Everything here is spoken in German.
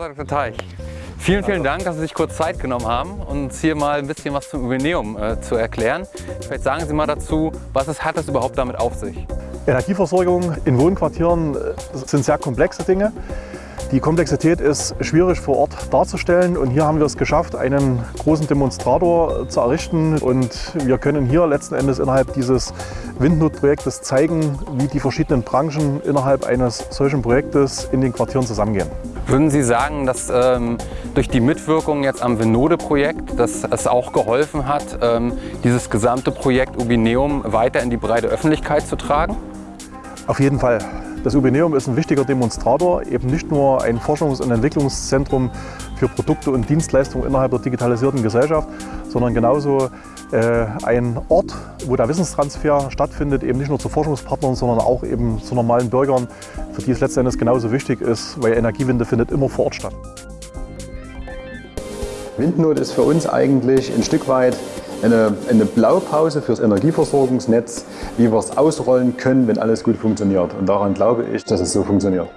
Dr. Teich, vielen, vielen Dank, dass Sie sich kurz Zeit genommen haben, uns hier mal ein bisschen was zum Jubiläum äh, zu erklären. Vielleicht sagen Sie mal dazu, was es hat es überhaupt damit auf sich? Energieversorgung in Wohnquartieren äh, sind sehr komplexe Dinge. Die Komplexität ist schwierig vor Ort darzustellen und hier haben wir es geschafft, einen großen Demonstrator zu errichten und wir können hier letzten Endes innerhalb dieses Windnot-Projektes zeigen, wie die verschiedenen Branchen innerhalb eines solchen Projektes in den Quartieren zusammengehen. Würden Sie sagen, dass ähm, durch die Mitwirkung jetzt am Venode-Projekt, dass es auch geholfen hat, ähm, dieses gesamte Projekt Ubineum weiter in die breite Öffentlichkeit zu tragen? Auf jeden Fall. Das Ubineum ist ein wichtiger Demonstrator, eben nicht nur ein Forschungs- und Entwicklungszentrum für Produkte und Dienstleistungen innerhalb der digitalisierten Gesellschaft, sondern genauso äh, ein Ort, wo der Wissenstransfer stattfindet, eben nicht nur zu Forschungspartnern, sondern auch eben zu normalen Bürgern, für die es letztendlich genauso wichtig ist, weil Energiewende findet immer vor Ort statt. Windnot ist für uns eigentlich ein Stück weit eine, eine Blaupause fürs Energieversorgungsnetz, wie wir es ausrollen können, wenn alles gut funktioniert. Und daran glaube ich, dass es so funktioniert.